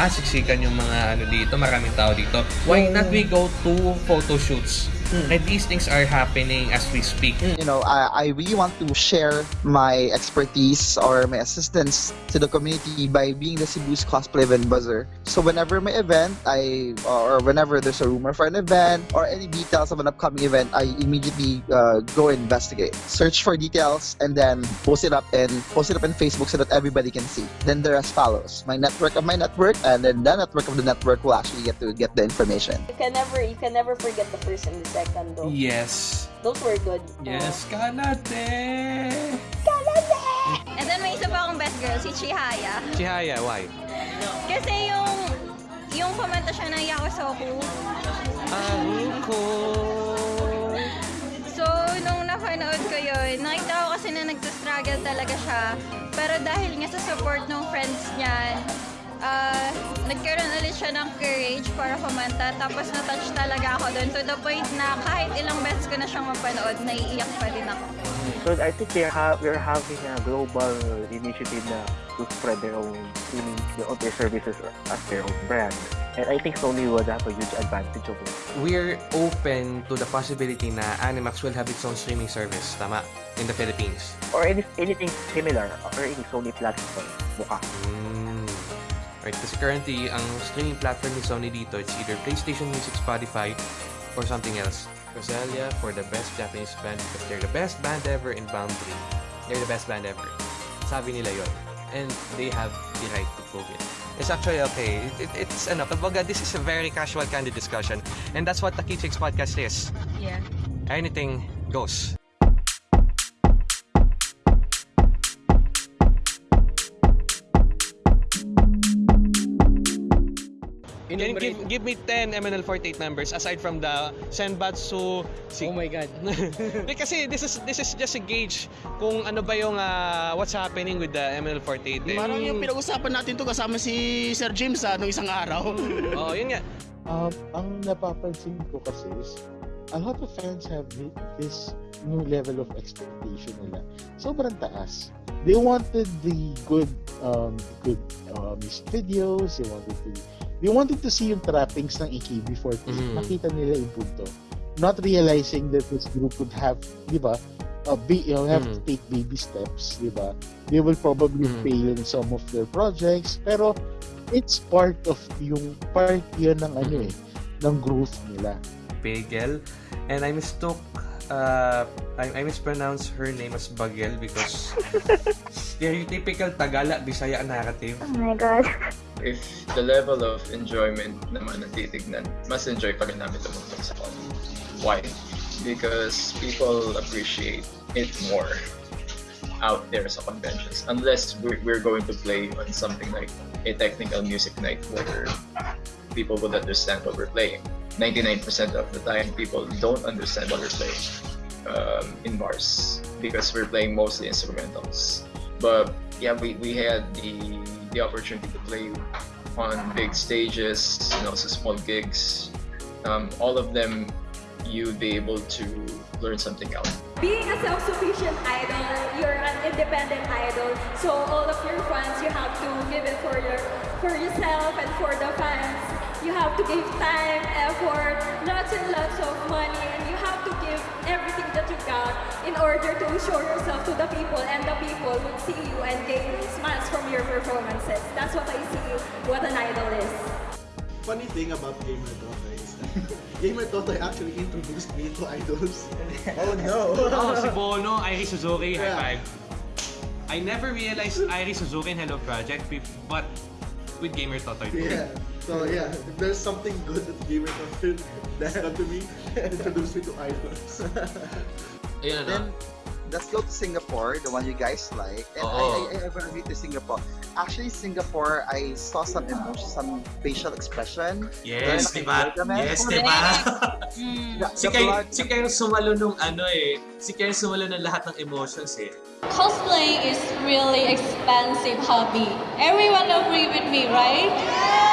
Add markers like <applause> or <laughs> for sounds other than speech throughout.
ah, siksikan yung mga ano dito, maraming tao dito. Why not we go to photo shoots? And these things are happening as we speak. you know, I, I really want to share my expertise or my assistance to the community by being the Cebu's cosplay event buzzer. So whenever my event, I or whenever there's a rumor for an event or any details of an upcoming event, I immediately uh, go investigate, search for details, and then post it up and post it up in Facebook so that everybody can see. Then the rest follows. My network of my network, and then the network of the network will actually get to get the information. You can never, you can never forget the first and the second though. Yes. Those were good. Yes, Kanate! And then may isa pa akong best girl, si Chihaya. Chihaya, why? Kasi yung yung kumanta siya ng Yakusoku. Aruko! So, nung napanood ko yun, nakita ko kasi na nagsastruggle talaga siya. Pero dahil nga sa support ng friends niya, ah, nagkaroon ulit siya ng courage para kumanta. Tapos na-touch talaga ako doon to the point na kahit ilang beses ko na siyang mapanood, naiiyak pa din ako. So I think they're ha- we're having a global initiative na to spread their own streaming, their own their services as their own brand. And I think Sony would have a huge advantage of it. We're open to the possibility na Animax will have its own streaming service, tama, in the Philippines. Or any, anything similar or any Sony platform. Mukha. Mm. Right, kasi currently, ang streaming platform ni Sony dito, it's either PlayStation Music, Spotify, or something else. Rosalia for the best Japanese band because they're the best band ever in Boundary. They're the best band ever. Sabi nila yon. And they have the right to prove it. It's actually okay. It, it, it's ano, kumbaga, this is a very casual kind of discussion. And that's what the Kichicks podcast is. Yeah. Anything goes. Can you give, give me 10 MNL48 members aside from the Senbatsu si Oh my God. <laughs> Kasi this is this is just a gauge kung ano ba yung ah, what's happening with the MNL48 eh. Parang yung pinag-usapan natin to kasama si Sir James sa nung isang araw. <laughs> oh, yun nga. Um, ang napapansin ko kasi is a lot of fans have thi- this new level of expectation nila. Sobrang taas. They wanted the good um, good uh, music videos, they wanted to they wanted to see yung trappings ng AKB48. Mhm. Nakita nila yung punto. Not realizing that this group would have, di ba, uh, be, you know, have to Mhm. take baby steps, di ba? They will probably Mhm. fail in some of their projects, pero it's part of yung part yun ng ano eh, ng growth nila. Bagel. And I mistook uh, I, I mispronounced her name as Bagel because <laughs> stereotypical Tagala Bisaya narrative. Oh my God. if the level of enjoyment naman ang titignan, mas enjoy pa rin namin tumutok sa con. Why? Because people appreciate it more out there sa conventions. Unless we're, we're going to play on something like a technical music night where people would understand what we're playing. 99% of the time, people don't understand what we're playing um, in bars because we're playing mostly instrumentals. But yeah, we, we had the the opportunity to play on big stages, you know, so small gigs. Um, all of them, you'd be able to learn something out. Being a self-sufficient idol, you're an independent idol. So all of your fans, you have to give it for your for yourself and for the fans. You have to give time, effort, lots and lots of money, and you have to give everything that you got in order to show yourself to the people, and the people would see you and gain smiles from your performances. That's what I see what an idol is. Funny thing about Gamer Totoy is that <laughs> Gamer Totoy actually introduced me to idols. oh no! <laughs> oh, si Bono, Irie Suzuki, Yeah. high five. I never realized Irie Suzuki and Hello Project, but with Gamer Totoy. Yeah. So yeah, if there's something good that Gamer that happened to me, introduced me to idols. <laughs> Ayun, ano? Then, let's go to Singapore, the one you guys like. And Oo. I, I, I ever been to Singapore. Actually, Singapore, I saw some emotion, some facial expression. Yes, di ba? Yes, di ba? <laughs> Mm. Si blood- si Kay yung sumalo nung ano eh. Si Kay yung sumalo ng lahat ng emotions eh. Cosplay is really expensive hobby. Everyone agree with me, right? Yes.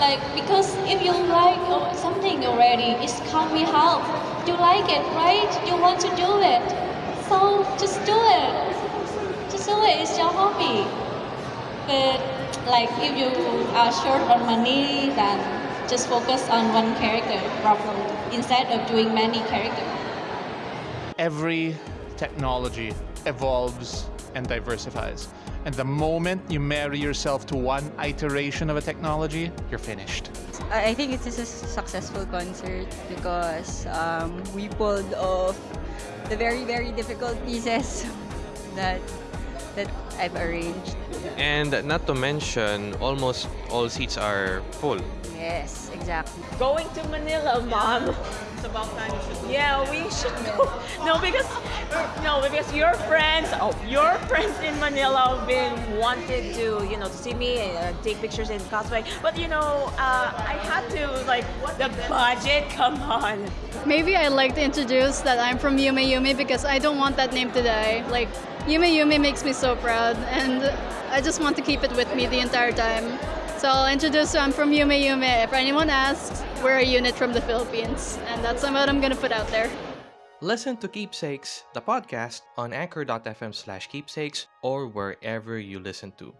Like because if you like something already, it's coming out. You like it, right? You want to do it. So just do it. Just do it. It's your hobby. But like if you are short on money, then just focus on one character problem instead of doing many characters. every technology evolves and diversifies. And the moment you marry yourself to one iteration of a technology, you're finished. I I think it is this is a successful concert because um, we pulled off the very very difficult pieces <laughs> that that I've arranged. And not to mention, almost all seats are full. Yes, exactly. Going to Manila, mom. It's about time you should go. Yeah, we should <laughs> go. No, because no, because your friends, oh, your friends in Manila have been wanted to, you know, to see me uh, take pictures in cosplay. But you know, uh, I had to like the budget. <laughs> Come on. Maybe I'd like to introduce that I'm from Yume Yume because I don't want that name to die. Like, Yume Yume makes me so proud, and I just want to keep it with me the entire time. So I'll introduce I'm from Yume Yume. If anyone asks, we're a unit from the Philippines, and that's what I'm gonna put out there. Listen to Keepsakes, the podcast, on anchor.fm slash keepsakes or wherever you listen to.